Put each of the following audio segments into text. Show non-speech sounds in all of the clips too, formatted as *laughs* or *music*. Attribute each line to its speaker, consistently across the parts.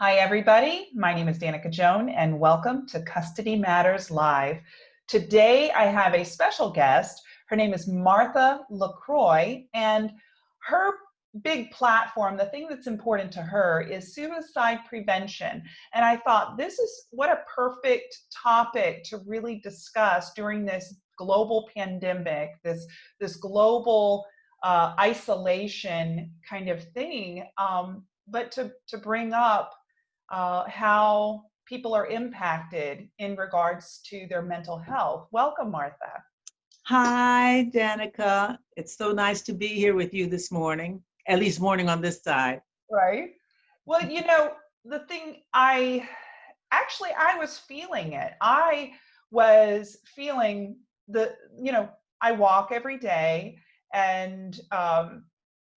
Speaker 1: Hi, everybody. My name is Danica Joan, and welcome to Custody Matters Live. Today, I have a special guest. Her name is Martha LaCroix, and her big platform, the thing that's important to her is suicide prevention. And I thought this is what a perfect topic to really discuss during this global pandemic, this, this global uh, isolation kind of thing, um, but to, to bring up uh, how people are impacted in regards to their mental health. Welcome, Martha.
Speaker 2: Hi, Danica. It's so nice to be here with you this morning, at least morning on this side.
Speaker 1: Right. Well, you know, the thing I actually I was feeling it. I was feeling the, you know, I walk every day and um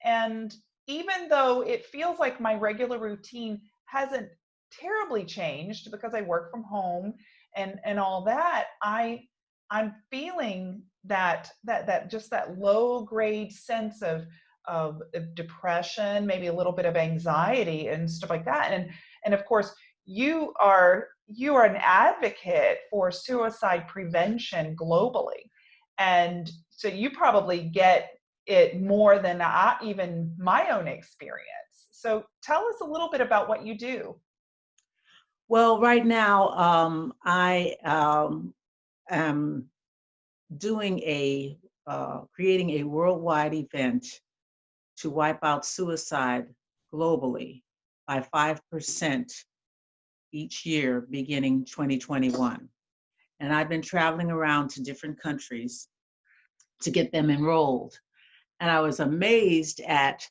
Speaker 1: and even though it feels like my regular routine hasn't terribly changed because I work from home and and all that, I I'm feeling that that that just that low grade sense of of, depression, maybe a little bit of anxiety and stuff like that. And and of course, you are you are an advocate for suicide prevention globally. And so you probably get it more than I, even my own experience. So tell us a little bit about what you do.
Speaker 2: Well, right now, um, I um, am doing a, uh, creating a worldwide event to wipe out suicide globally by 5% each year beginning 2021. And I've been traveling around to different countries to get them enrolled. And I was amazed at,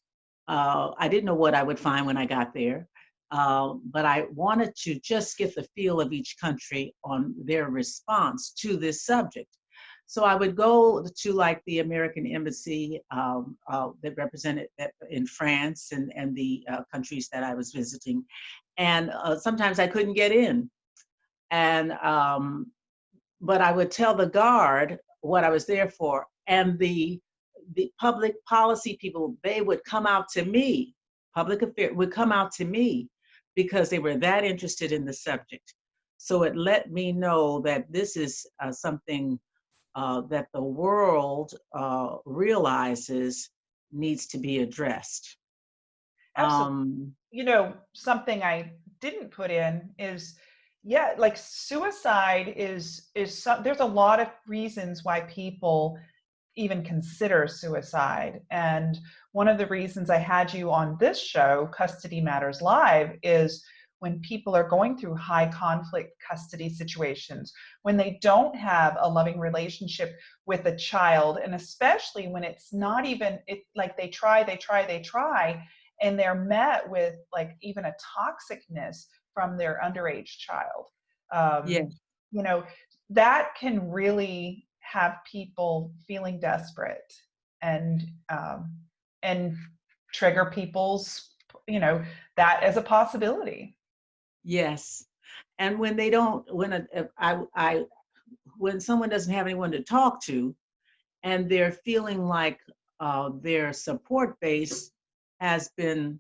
Speaker 2: uh, I didn't know what I would find when I got there. Uh, but I wanted to just get the feel of each country on their response to this subject. So I would go to like the American Embassy um, uh, that represented in France and, and the uh, countries that I was visiting. And uh, sometimes I couldn't get in. And, um, but I would tell the guard what I was there for. And the, the public policy people, they would come out to me, public affairs would come out to me because they were that interested in the subject. So it let me know that this is uh, something uh, that the world uh, realizes needs to be addressed.
Speaker 1: Um, you know, something I didn't put in is, yeah, like suicide is is some, there's a lot of reasons why people even consider suicide. And one of the reasons I had you on this show, Custody Matters Live, is when people are going through high conflict custody situations, when they don't have a loving relationship with a child, and especially when it's not even, it, like they try, they try, they try, and they're met with like even a toxicness from their underage child. Um,
Speaker 2: yeah.
Speaker 1: You know, that can really have people feeling desperate and um, and trigger people's you know that as a possibility.
Speaker 2: Yes. And when they don't when I, I when someone doesn't have anyone to talk to and they're feeling like uh, their support base has been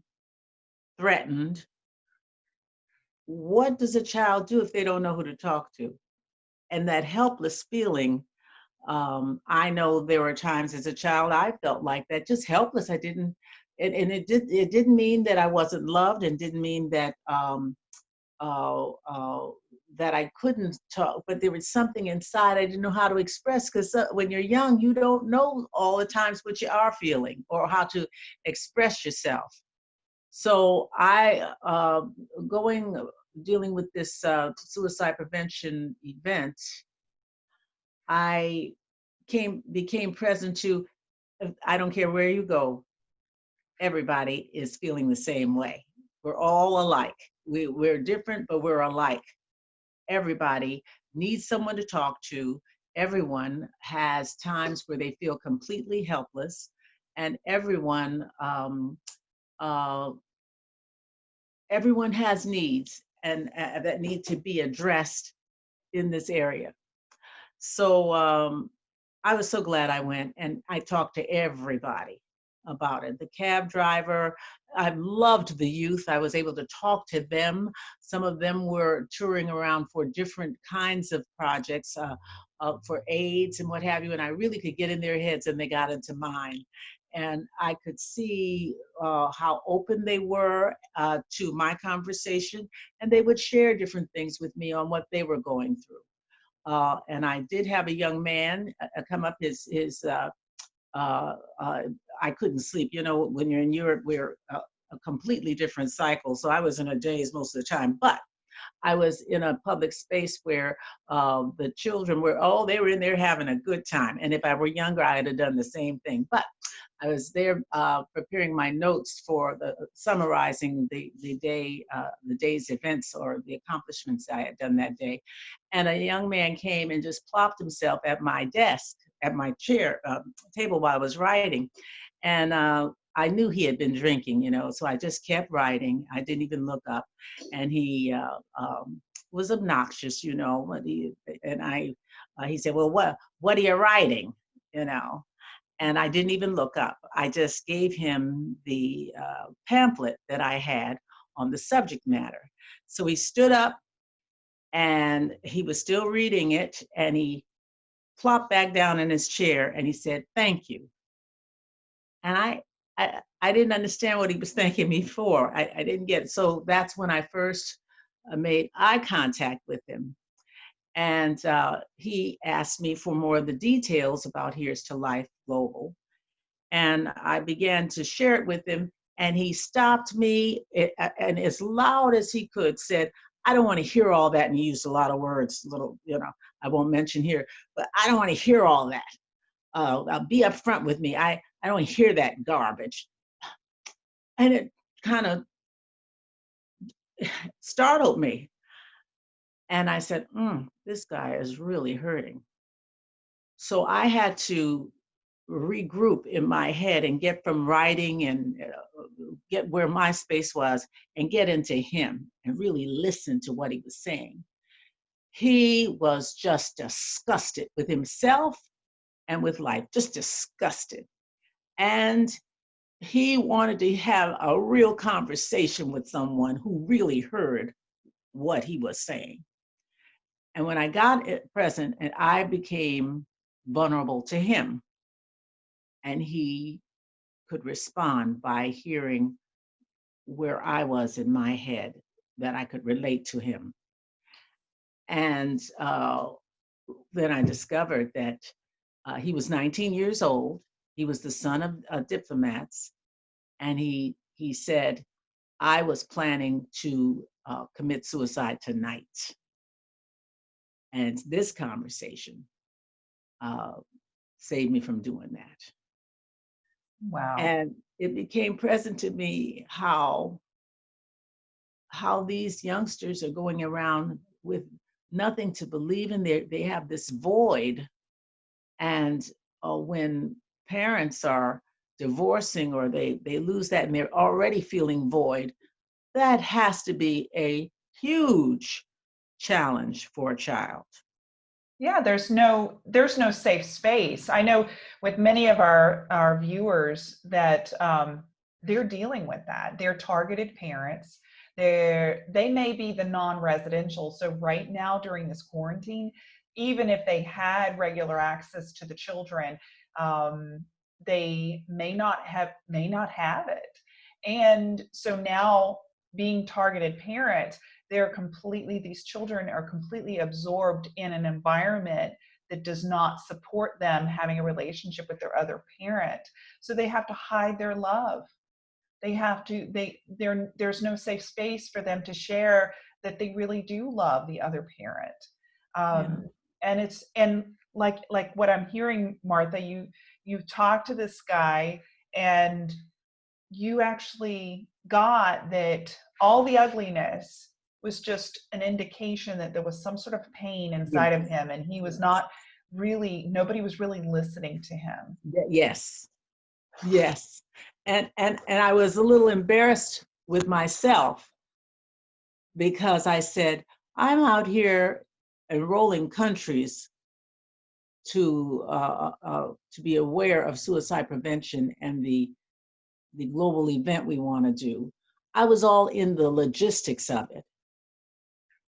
Speaker 2: threatened what does a child do if they don't know who to talk to? And that helpless feeling um, I know there were times as a child I felt like that, just helpless. I didn't, and, and it did. It didn't mean that I wasn't loved, and didn't mean that um, uh, uh, that I couldn't talk. But there was something inside I didn't know how to express. Because uh, when you're young, you don't know all the times what you are feeling or how to express yourself. So I, uh, going dealing with this uh, suicide prevention event I came became present to I don't care where you go, everybody is feeling the same way. We're all alike. We, we're different, but we're alike. Everybody needs someone to talk to. Everyone has times where they feel completely helpless, and everyone um, uh, everyone has needs and uh, that need to be addressed in this area. So um, I was so glad I went and I talked to everybody. about it. The cab driver, I loved the youth. I was able to talk to them. Some of them were touring around for different kinds of projects uh, uh, for AIDS and what have you, and I really could get in their heads and they got into mine. And I could see uh, how open they were uh, to my conversation, and they would share different things with me on what they were going through. Uh, and I did have a young man uh, come up. His his uh, uh, uh, I couldn't sleep. You know, when you're in Europe, we're a, a completely different cycle. So I was in a daze most of the time. But I was in a public space where uh, the children were, oh, they were in there having a good time. And if I were younger, I'd have done the same thing. But I was there uh, preparing my notes for the summarizing the the day uh, the day's events or the accomplishments I had done that day, and a young man came and just plopped himself at my desk at my chair um, table while I was writing, and uh, I knew he had been drinking, you know, so I just kept writing. I didn't even look up, and he uh, um, was obnoxious, you know. He, and I, uh, he said, "Well, what what are you writing?" You know, and I didn't even look up. I just gave him the uh, pamphlet that I had on the subject matter. So he stood up, and he was still reading it, and he plopped back down in his chair and he said, thank you. And I, I, I didn't understand what he was *laughs* thanking me for. I, I didn't get it. So that's when I first uh, made eye contact with him. And uh, he asked me for more of the details about Here's to Life Global. And I began to share it with him. And he stopped me and as loud as he could said, I don't want to hear all that. And he used a lot of words, little, you know, I won't mention here, but I don't want to hear all that. Uh, be upfront with me. I, I don't hear that garbage. And it kind of *sighs* startled me. And I said, mm, this guy is really hurting. So I had to regroup in my head and get from writing and uh, get where my space was and get into him and really listen to what he was saying. He was just disgusted with himself and with life, just disgusted. And he wanted to have a real conversation with someone who really heard what he was saying. And when I got it present and I became vulnerable to him, and he could respond by hearing where I was in my head, that I could relate to him. And uh, then I discovered that uh, he was 19 years old. He was the son of uh, diplomats. And he, he said, I was planning to uh, commit suicide tonight. And this conversation uh, saved me from doing that.
Speaker 1: Wow.
Speaker 2: And it became present to me how how these youngsters are going around with nothing to believe in. They, they have this void. And uh, when parents are divorcing or they, they lose that and they're already feeling void, that has to be a huge challenge for a child.
Speaker 1: Yeah, there's no there's no safe space. I know with many of our our viewers that um, they're dealing with that. They're targeted parents they're, they may be the non-residential. So right now during this quarantine, even if they had regular access to the children, um, they may not have may not have it. And so now being targeted parents, they're completely, these children are completely absorbed in an environment that does not support them having a relationship with their other parent. So they have to hide their love they have to they there there's no safe space for them to share that they really do love the other parent um, yeah. and it's and like like what i'm hearing martha you you talked to this guy and you actually got that all the ugliness was just an indication that there was some sort of pain inside yes. of him and he was not really nobody was really listening to him
Speaker 2: yes yes and and and I was a little embarrassed with myself because I said I'm out here enrolling countries to uh, uh, to be aware of suicide prevention and the the global event we want to do, I was all in the logistics of it.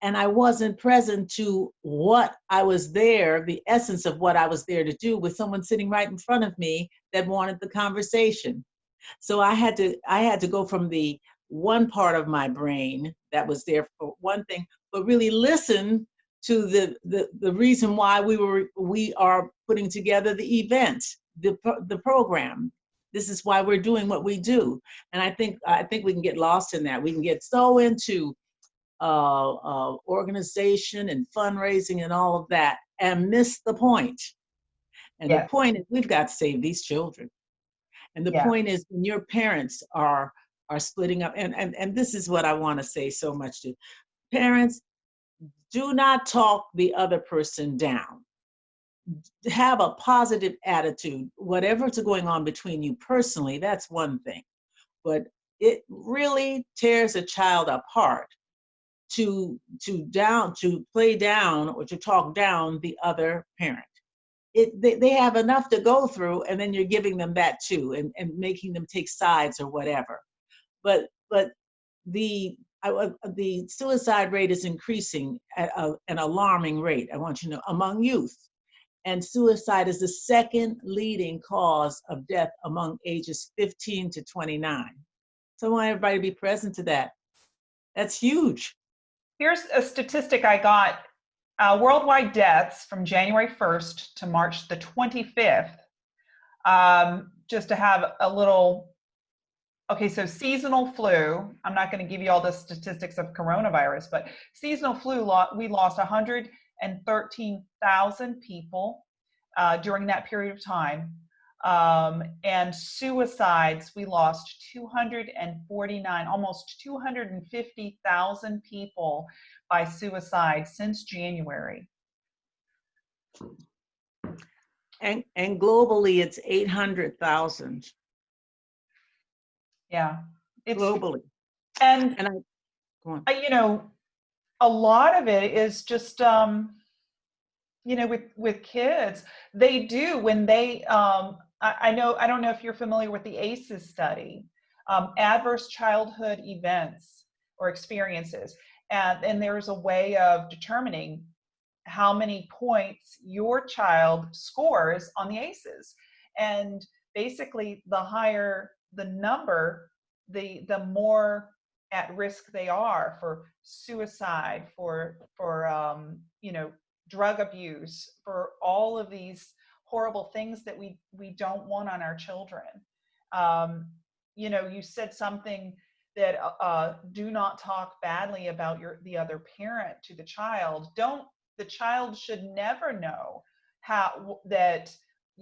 Speaker 2: And I wasn't present to what I was there, the essence of what I was there to do with someone sitting right in front of me that wanted the conversation. So I had to I had to go from the one part of my brain that was there for one thing, but really listen to the the, the reason why we were we are putting together the event, the the program. This is why we're doing what we do, and I think I think we can get lost in that. We can get so into uh, uh, organization and fundraising and all of that, and miss the point. And the point is, we've got to save these children. And the yeah. point is, when your parents are are splitting up, and and and this is what I want to say so much to parents: do not talk the other person down. Have a positive attitude. Whatever's going on between you personally, that's one thing, but it really tears a child apart to to down to play down or to talk down the other parent. It, they, they have enough to go through and then you're giving them that too and, and making them take sides or whatever. But but the I, the suicide rate is increasing at a, an alarming rate i want you to know among youth. And suicide is the second leading cause of death among ages 15 to 29 so i want everybody to be present to that. That's huge
Speaker 1: here's a statistic i got uh, worldwide deaths from January 1st to March the 25th, um, just to have a little, okay, so seasonal flu, I'm not gonna give you all the statistics of coronavirus, but seasonal flu, we lost 113,000 people uh, during that period of time. Um, and suicides, we lost 249, almost 250,000 people by suicide since January.
Speaker 2: And, and globally, it's 800,000.
Speaker 1: Yeah.
Speaker 2: It's, globally.
Speaker 1: And, and I, I, you know, a lot of it is just, um, you know, with, with kids, they do when they, um, I, know, I don't know if you're familiar with the ACEs study, um, adverse childhood events or experiences and, and there's a way of determining how many points your child scores on the ACEs. And basically, the higher the number, the the more at risk they are for suicide, for for um, you know drug abuse, for all of these horrible things that we we don't want on our children. Um, you know, you said something that uh, uh, do not talk badly about your the other parent to the child don't the child should never know how that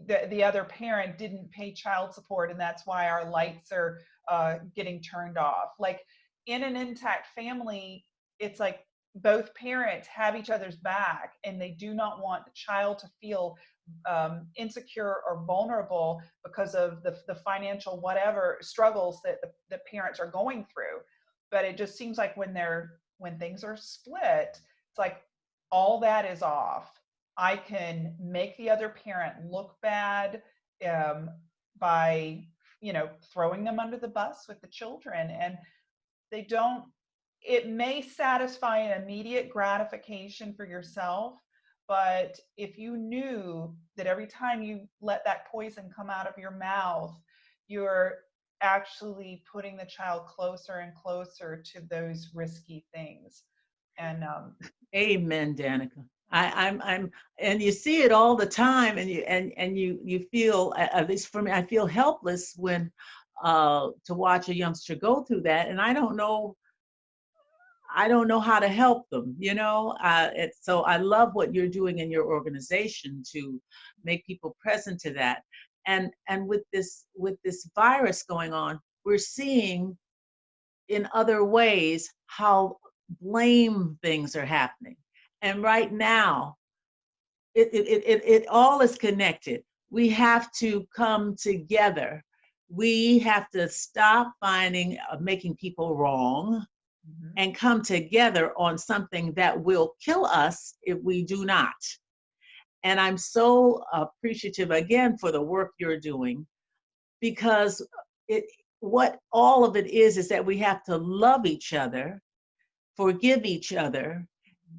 Speaker 1: the, the other parent didn't pay child support and that's why our lights are uh, getting turned off like in an intact family it's like both parents have each other's back and they do not want the child to feel um, insecure or vulnerable because of the, the financial whatever struggles that the, the parents are going through. But it just seems like when they're when things are split it's like all that is off. I can make the other parent look bad um, by you know throwing them under the bus with the children and they don't it may satisfy an immediate gratification for yourself but if you knew that every time you let that poison come out of your mouth, you're actually putting the child closer and closer to those risky things. And um,
Speaker 2: Amen, Danica. I, I'm, I'm, and you see it all the time, and you, and and you, you feel, at least for me, I feel helpless when, uh, to watch a youngster go through that, and I don't know I don't know how to help them, you know? Uh, so I love what you're doing in your organization to make people present to that. And, and with this, with this virus going on, we're seeing in other ways how blame things are happening. And right now, it, it, it, it all is connected. We have to come together. We have to stop finding, uh, making people wrong mm-hmm. and come together on something that will kill us if we do not. And I'm so appreciative again for the work you're doing because it what all of it is is that we have to love each other, forgive each other,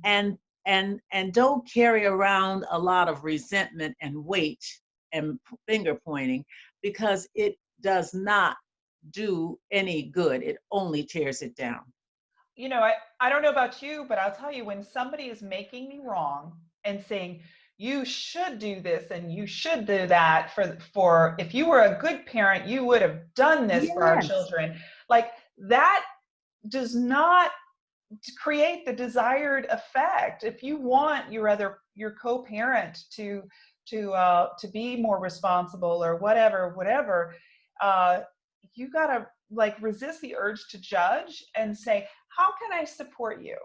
Speaker 2: and and and don't carry around a lot of resentment and weight and finger pointing because it does not do any good. It only tears it down.
Speaker 1: You know, I, I don't know about you, but I'll tell you when somebody is making me wrong and saying, you should do this and you should do that for for if you were a good parent you would have done this yes. for our children like that does not create the desired effect if you want your other your co-parent to to uh to be more responsible or whatever whatever uh you got to like resist the urge to judge and say how can i support you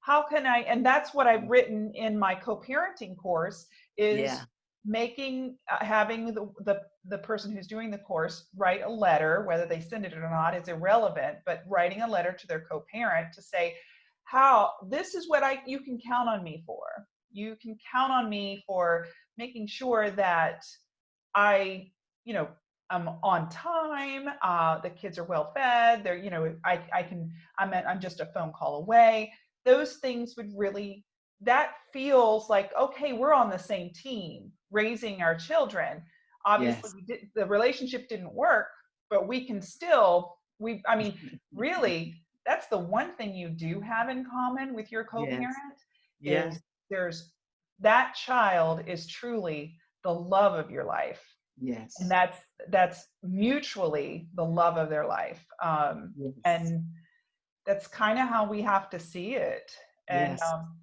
Speaker 1: how can I, and that's what I've written in my co-parenting course is yeah. making, uh, having the, the, the person who's doing the course write a letter, whether they send it or not is irrelevant, but writing a letter to their co-parent to say, how, this is what I, you can count on me for. You can count on me for making sure that I, you know, I'm on time. Uh, the kids are well fed. They're, you know, I, I can, I'm, at, I'm just a phone call away those things would really that feels like okay we're on the same team raising our children obviously yes. did, the relationship didn't work but we can still we i mean *laughs* really that's the one thing you do have in common with your co-parent yes. is there's that child is truly the love of your life
Speaker 2: yes
Speaker 1: and that's that's mutually the love of their life um yes. and that's kind of how we have to see it and yes. um,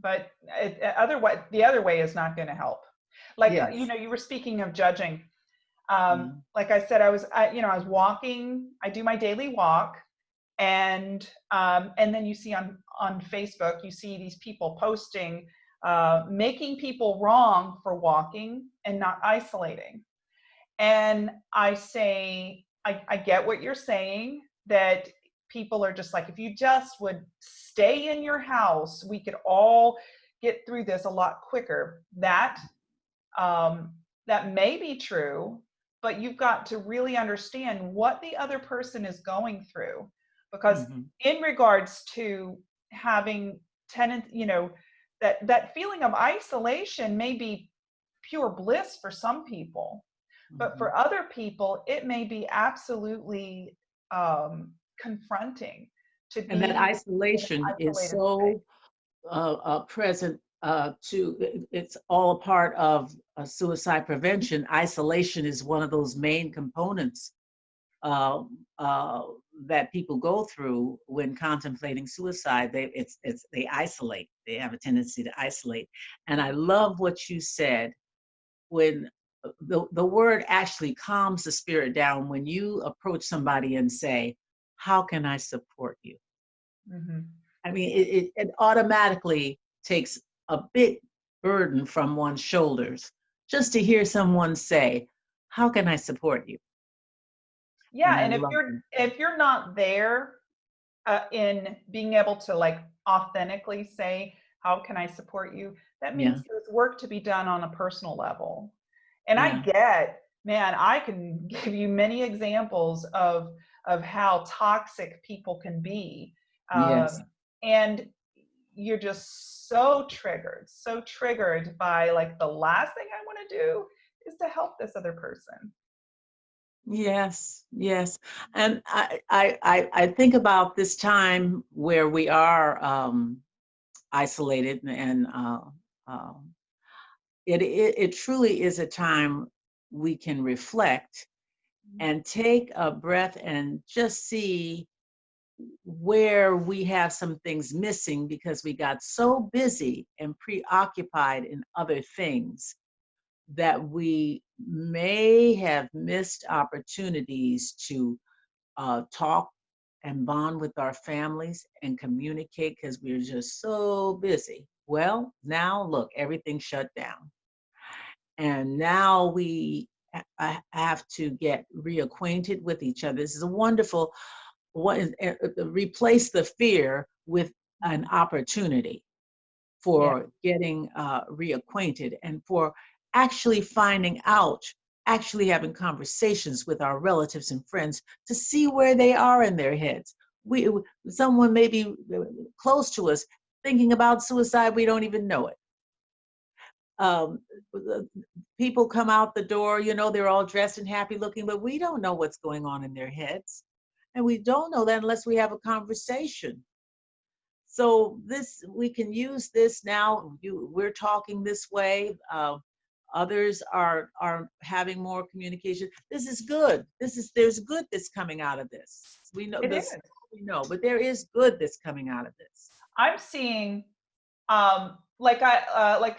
Speaker 1: but it, otherwise the other way is not going to help like yes. you know you were speaking of judging um, mm. like i said i was I, you know i was walking i do my daily walk and um, and then you see on on facebook you see these people posting uh, making people wrong for walking and not isolating and i say I, I get what you're saying that people are just like, if you just would stay in your house, we could all get through this a lot quicker. That um, that may be true, but you've got to really understand what the other person is going through. Because mm-hmm. in regards to having tenant, you know, that that feeling of isolation may be pure bliss for some people, mm-hmm. but for other people, it may be absolutely um, confronting to be
Speaker 2: and that isolation is so uh, uh, present uh, to it's all a part of suicide prevention. Isolation is one of those main components um, uh, that people go through when contemplating suicide. They it's it's they isolate they have a tendency to isolate and i love what you said when uh, the, the word actually calms the spirit down when you approach somebody and say how can I support you? Mm-hmm. I mean, it, it, it automatically takes a big burden from one's shoulders just to hear someone say, how can I support you?
Speaker 1: Yeah, and, and if you're them. if you're not there uh, in being able to like authentically say, how can I support you? That means yeah. there's work to be done on a personal level. And yeah. I get, man, I can *laughs* give you many examples of of how toxic people can be. Um, yes. And you're just so triggered, so triggered by like the last thing I want to do is to help this other person.
Speaker 2: Yes, yes. And I, I, I think about this time where we are um, isolated and uh, uh, it, it, it truly is a time we can reflect and take a breath and just see where we have some things missing because we got so busy and preoccupied in other things that we may have missed opportunities to uh, talk and bond with our families and communicate because we we're just so busy. Well, now look, everything shut down. And now we have to get reacquainted with each other. This is a wonderful what is, uh, replace the fear with an opportunity for yeah. getting uh, reacquainted and for actually finding out actually having conversations with our relatives and friends to see where they are in their heads. We, someone may be uh, close to us thinking about suicide, we don't even know it. Um, people come out the door, you know, they're all dressed and happy looking, but we don't know what's going on in their heads. And we don't know that unless we have a conversation. So this, we can use this now. You, we're talking this way. Uh, others are are having more communication. This is good. This is there's good that's coming out of this. We know
Speaker 1: It
Speaker 2: this.
Speaker 1: is.
Speaker 2: We know, but there is good that's coming out of this.
Speaker 1: I'm seeing, um, like I, uh, like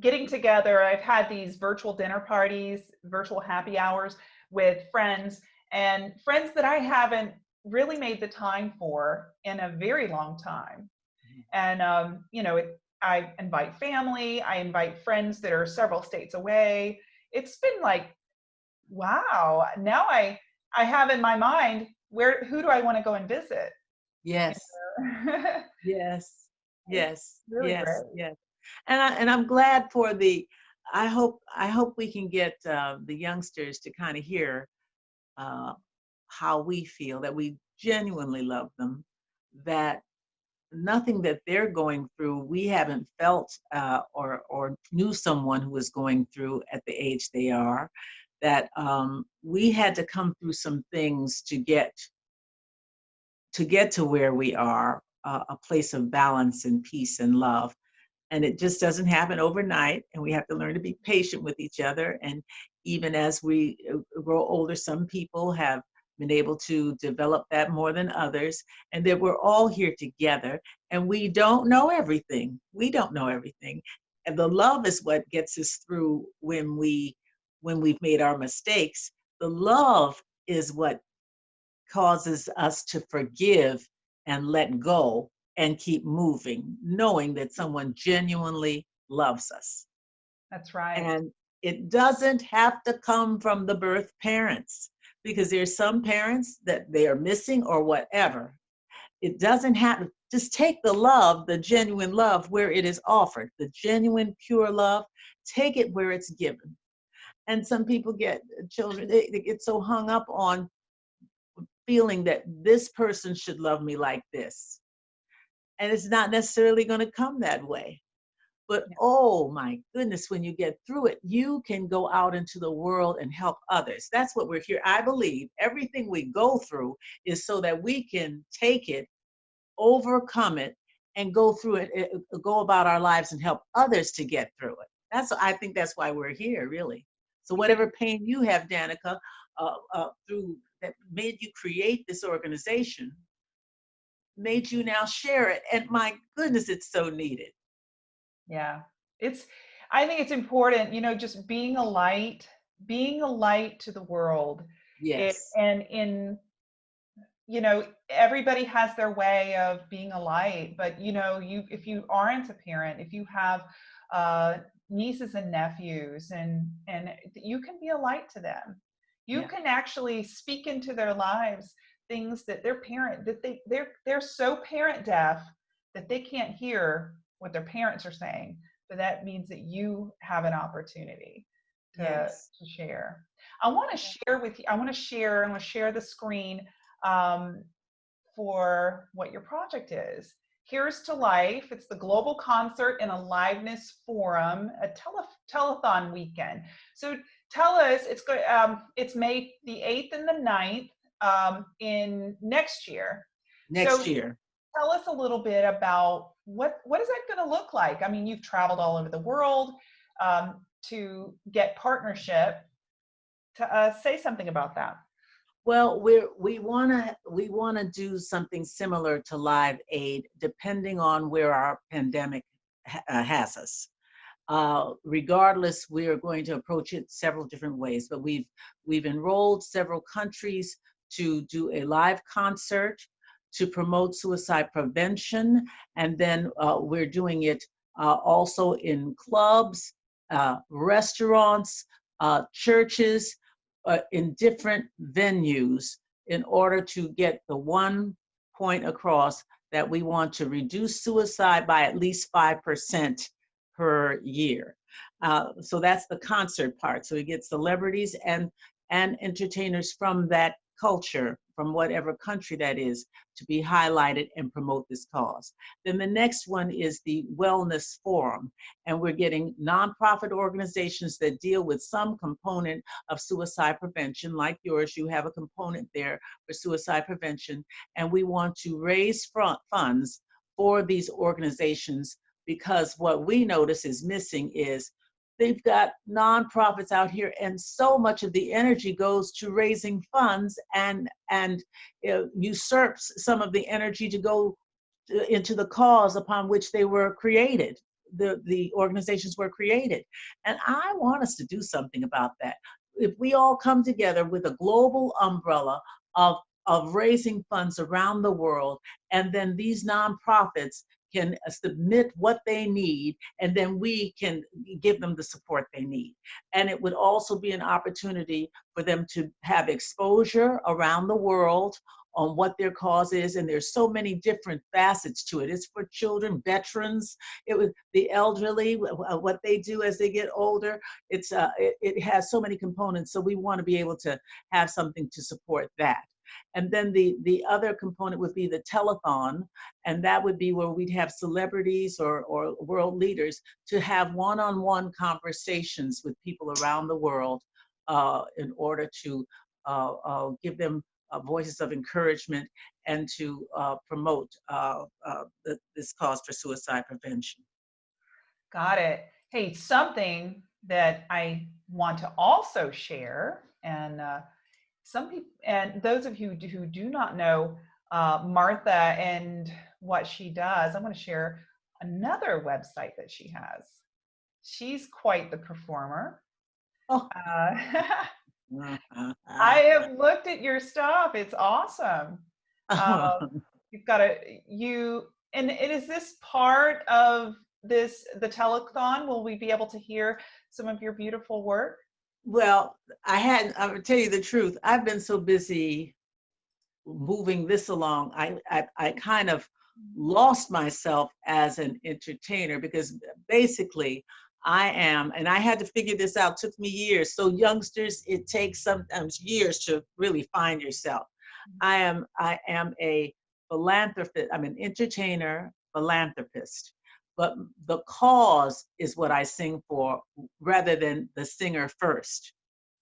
Speaker 1: getting together. I've had these virtual dinner parties, virtual happy hours with friends and friends that I haven't really made the time for in a very long time. And, um, you know, it, I invite family, I invite friends that are several states away. It's been like, wow, now I, I have in my mind, where, who do I want to go and visit?
Speaker 2: Yes. *laughs* Yes. Yes.
Speaker 1: really
Speaker 2: yes.
Speaker 1: great.
Speaker 2: Yes. And I and I'm glad for the. I hope I hope we can get uh, the youngsters to kind of hear uh, how we feel that we genuinely love them, that nothing that they're going through we haven't felt uh, or or knew someone who was going through at the age they are, that um, we had to come through some things to get to get to where we are, uh, a place of balance and peace and love. And it just doesn't happen overnight. And we have to learn to be patient with each other. And even as we uh, grow older, some people have been able to develop that more than others. And that we're all here together and we don't know everything. We don't know everything. And the love is what gets us through when we when we've made our mistakes. The love is what causes us to forgive and let go and keep moving, knowing that someone genuinely loves us.
Speaker 1: That's right.
Speaker 2: And it doesn't have to come from the birth parents because there's some parents that they are missing or whatever. It doesn't happen. just take the love, the genuine love where it is offered, the genuine pure love, take it where it's given. And some people get uh, children, they, they get so hung up on feeling that this person should love me like this. And it's not necessarily going to come that way. But
Speaker 1: Yeah.
Speaker 2: oh my goodness, when you get through it, you can go out into the world and help others. That's what we're here. I believe everything we go through is so that we can take it, overcome it, and go through it, eh, eh, go about our lives and help others to get through it. That's I think that's why we're here, really. So whatever pain you have, Danica, uh, uh, through that made you create this organization, made you now share it. And my goodness, it's so needed.
Speaker 1: Yeah. It's, I think it's important, you know, just being a light, being a light to the world. It,
Speaker 2: Yes.
Speaker 1: and in, you know, everybody has their way of being a light, but you know, you, if you aren't a parent, if you have, uh, nieces and nephews and, and you can be a light to them. You
Speaker 2: Yeah.
Speaker 1: can actually speak into their lives things that their parent, that they, they're, they're so parent deaf that they can't hear what their parents are saying but that means that you have an opportunity to,
Speaker 2: Yes.
Speaker 1: to share. I want to share with you i want to share i'm going to share the screen um, for what your project is. Here's to life. It's the global concert and aliveness forum a tele- telethon weekend. So tell us it's going um, it's may the 8th and the 9th um, in next year.
Speaker 2: Next
Speaker 1: so-
Speaker 2: year.
Speaker 1: tell us a little bit about what what is that going to look like i mean you've traveled all over the world um, to get partnership to uh, say something about that
Speaker 2: Well, we're, we want to we want to do something similar to Live Aid, depending on where our pandemic ha- uh, has us. Uh, regardless, we are going to approach it several different ways. But we've we've enrolled several countries to do a live concert to promote suicide prevention, and then uh, we're doing it uh, also in clubs, uh, restaurants, uh, churches, uh, in different venues in order to get the one point across that we want to reduce suicide by at least 5% per year. Uh, so that's the concert part. So we get celebrities and and entertainers from that culture, from whatever country that is, to be highlighted and promote this cause. Then the next one is the Wellness Forum, and we're getting nonprofit organizations that deal with some component of suicide prevention, like yours. You have a component there for suicide prevention, and we want to raise front funds for these organizations because what we notice is missing is they've got nonprofits out here and so much of the energy goes to raising funds and and uh, usurps some of the energy to go into the cause upon which they were created the the organizations were created. And i want us to do something about that. If we all come together with a global umbrella of of raising funds around the world and then these nonprofits can uh, submit what they need, and then we can give them the support they need. And it would also be an opportunity for them to have exposure around the world on what their cause is and there's so many different facets to it. It's for children veterans it was the elderly what they do as they get older. It's uh it, it has so many components so we want to be able to have something to support that and then the, the other component would be the telethon, and that would be where we'd have celebrities or, or world leaders to have one-on-one conversations with people around the world uh, in order to uh, uh, give them uh, voices of encouragement and to uh, promote uh, the, this cause for suicide prevention.
Speaker 1: Got it. Hey, something that I want to also share and some people, and those of you who do not know uh, Martha and what she does, I'm going to share another website that she has. She's quite the performer. Oh. Uh, *laughs* I *laughs* have looked at your stuff. It's awesome. Um, you've got a you, and, and is this part of this the telethon? Will we be able to hear some of your beautiful work?
Speaker 2: Well, I hadn't, I would tell you the truth, I've been so busy moving this along, I, I, I kind of lost myself as an entertainer because basically I am, and I had to figure this out, took me years. So youngsters, it takes sometimes years to really find yourself. I am, I am a philanthropist, I'm an entertainer, philanthropist but the cause is what I sing for rather than the singer first.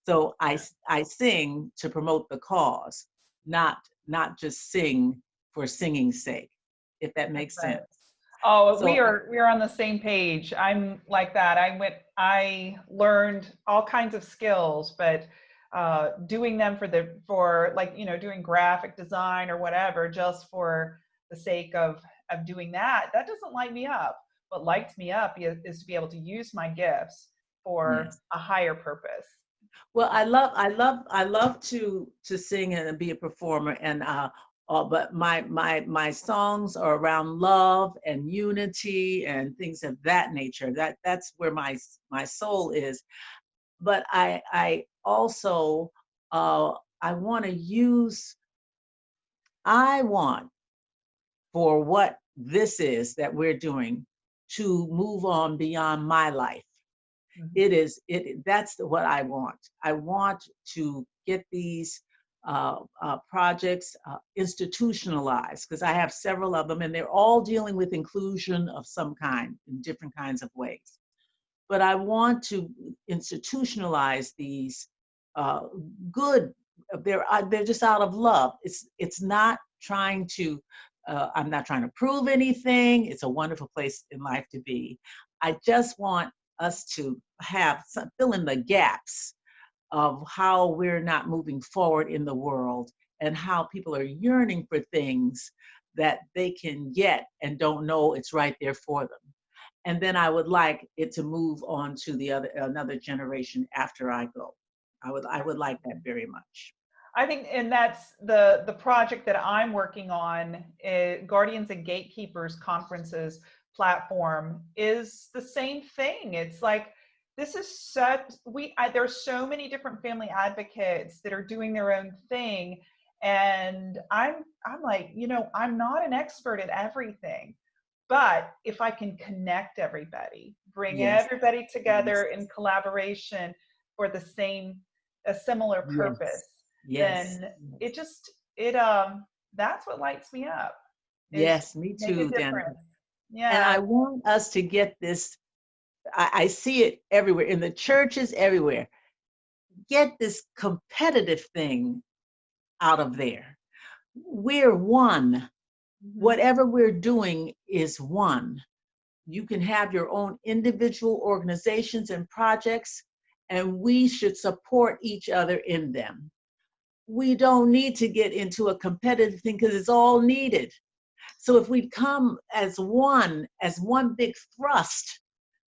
Speaker 2: So I, I sing to promote the cause, not, not just sing for singing's sake, if that makes sense.
Speaker 1: Oh, so, we are we are on the same page. I'm like that. I went I learned all kinds of skills, but uh, doing them for the for like you know doing graphic design or whatever just for the sake of of doing that that doesn't light me up what lights me up is, to be able to use my gifts for yes. a higher purpose.
Speaker 2: Well i love i love i love to to sing and be a performer and uh, uh but my my my songs are around love and unity and things of that nature. That that's where my my soul is. But i i also uh i want to use i want for what this is that we're doing to move on beyond my life. Mm-hmm. It is it that's what I want. I want to get these uh, uh, projects uh, institutionalized because I have several of them and they're all dealing with inclusion of some kind in different kinds of ways. But I want to institutionalize these uh, good. They're uh, they're just out of love. It's it's not trying to uh, I'm not trying to prove anything. It's a wonderful place in life to be. I just want us to have some, fill in the gaps of how we're not moving forward in the world and how people are yearning for things that they can get and don't know it's right there for them. And then I would like it to move on to the other another generation after I go. I would I would like that very much.
Speaker 1: I think, and that's the the project that I'm working on. Eh, Guardians and Gatekeepers conferences platform is the same thing. It's like this is such we I, there's so many different family advocates that are doing their own thing, and I'm I'm like you know I'm not an expert at everything, but if I can connect everybody, bring
Speaker 2: Yes.
Speaker 1: everybody together
Speaker 2: Yes.
Speaker 1: in collaboration for the same, a similar purpose,
Speaker 2: Yes.
Speaker 1: Then it just, it, um, that's what lights me up. is
Speaker 2: Yes, me too, Danica.
Speaker 1: difference.
Speaker 2: And I want us to get this, I, I see it everywhere, in the churches, everywhere. Get this competitive thing out of there. We're one.
Speaker 1: Mhm.
Speaker 2: Whatever we're doing is one. You can have your own individual organizations and projects, and we should support each other in them. We don't need to get into a competitive thing because it's all needed. So if we come as one, as one big thrust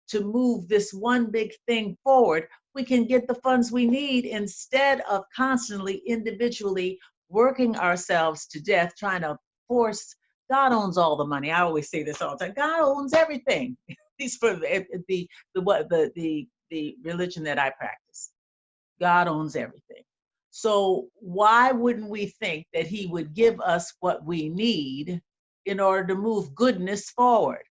Speaker 2: to move this one big thing forward, we can get the funds we need instead of constantly individually working ourselves to death, trying to force. God owns all the money. I always say this all the time. God owns everything. *laughs* He's for the eh, the the what the the the religion that I practice. God owns everything. So why wouldn't we think that he would give us what we need in order to move goodness forward?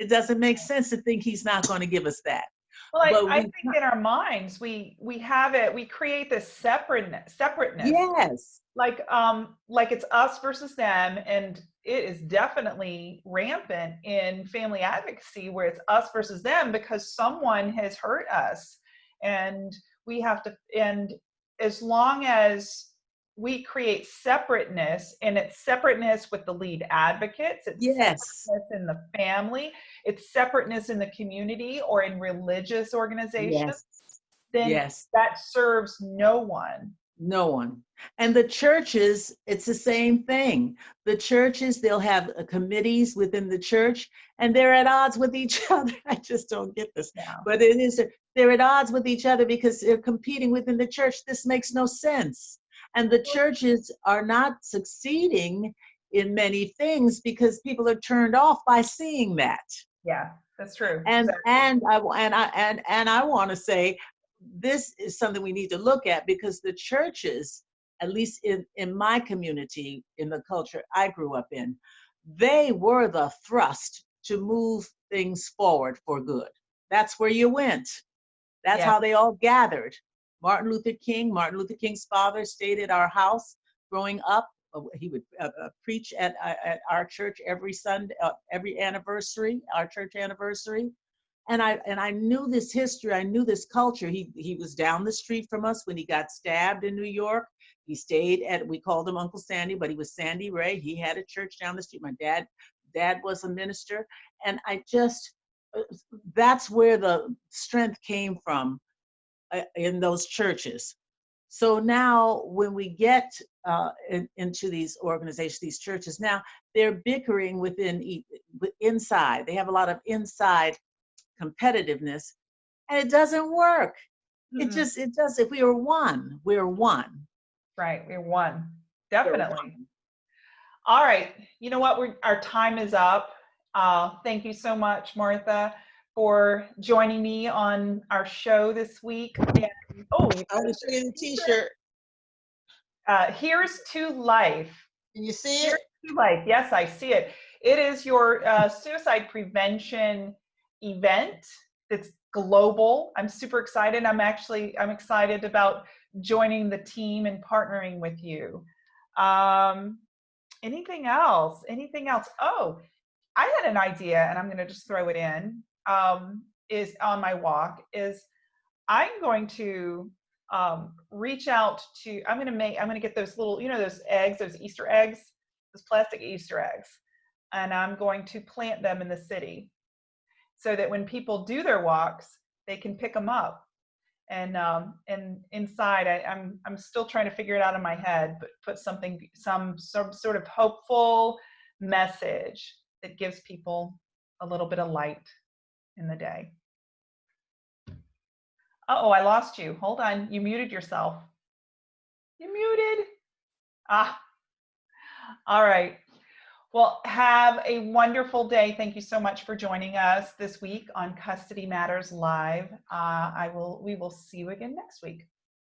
Speaker 2: It doesn't make sense to think he's not going to give us that.
Speaker 1: well, I, I think in our minds, we, we have it, we create this separateness, separateness.
Speaker 2: Yes.
Speaker 1: like um like it's us versus them and it is definitely rampant in family advocacy where it's us versus them because someone has hurt us and we have to and as long as we create separateness and it's separateness with the lead advocates it's
Speaker 2: Yes.
Speaker 1: separateness in the family it's separateness in the community or in religious organizations
Speaker 2: Yes.
Speaker 1: then
Speaker 2: Yes.
Speaker 1: that serves no one
Speaker 2: No one. And the churches, it's the same thing. The churches, they'll have uh, committees within the church and they're at odds with each *laughs* other. I just don't get this.
Speaker 1: now
Speaker 2: But it is, they're at odds with each other because they're competing within the church. This makes no sense. And the churches are not succeeding in many things because people are turned off by seeing that.
Speaker 1: Yeah, that's true.
Speaker 2: And
Speaker 1: Exactly.
Speaker 2: and I and I and and I want to say this is something we need to look at because the churches, at least in in my community, in the culture I grew up in, they were the thrust to move things forward for good. That's where you went. That's
Speaker 1: Yeah.
Speaker 2: how they all gathered. Martin Luther King, Martin Luther King's father stayed at our house growing up. Uh, He would uh, uh, preach at, uh, at our church every Sunday, uh, every anniversary, our church anniversary. And I and I knew this history. I knew this culture. He he was down the street from us when he got stabbed in New York. He stayed at we called him Uncle Sandy, but he was Sandy Ray. He had a church down the street. My dad dad was a minister, and I just that's where the strength came from uh, in those churches. So now, when we get uh, in, into these organizations, these churches, now they're bickering within inside. They have a lot of inside competitiveness, and it doesn't work. It
Speaker 1: Mm-mm.
Speaker 2: just it does. If we are one, we're one.
Speaker 1: right. We're one.
Speaker 2: We're
Speaker 1: Definitely.
Speaker 2: one.
Speaker 1: All right. You know what? We're, our time is up. Uh, thank you so much, Martha, for joining me on our show this week. And, oh,
Speaker 2: I want to show you the T-shirt.
Speaker 1: uh, here's to life.
Speaker 2: Can you see
Speaker 1: Here's
Speaker 2: it?
Speaker 1: to life. Yes, I see it. It is your uh, suicide prevention event. that's global. I'm super excited. I'm actually I'm excited about joining the team and partnering with you. Um, anything else? Anything else? Oh, I had an idea, and I'm going to just throw it in. Um, is on my walk is I'm going to um, reach out to. I'm going to make. I'm going to get those little, you know, those eggs, those Easter eggs, those plastic Easter eggs, and I'm going to plant them in the city, so that when people do their walks, they can pick them up. And um, and inside, I, I'm I'm still trying to figure it out in my head, but put something, some some sort of hopeful message that gives people a little bit of light in the day. Uh-oh, I lost you. Hold on. You muted yourself. You muted. Ah. All right. Well, have a wonderful day. Thank you so much for joining us this week on Custody Matters Live. Uh, I will. We will see you again next week.